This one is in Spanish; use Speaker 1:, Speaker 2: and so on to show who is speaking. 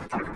Speaker 1: you.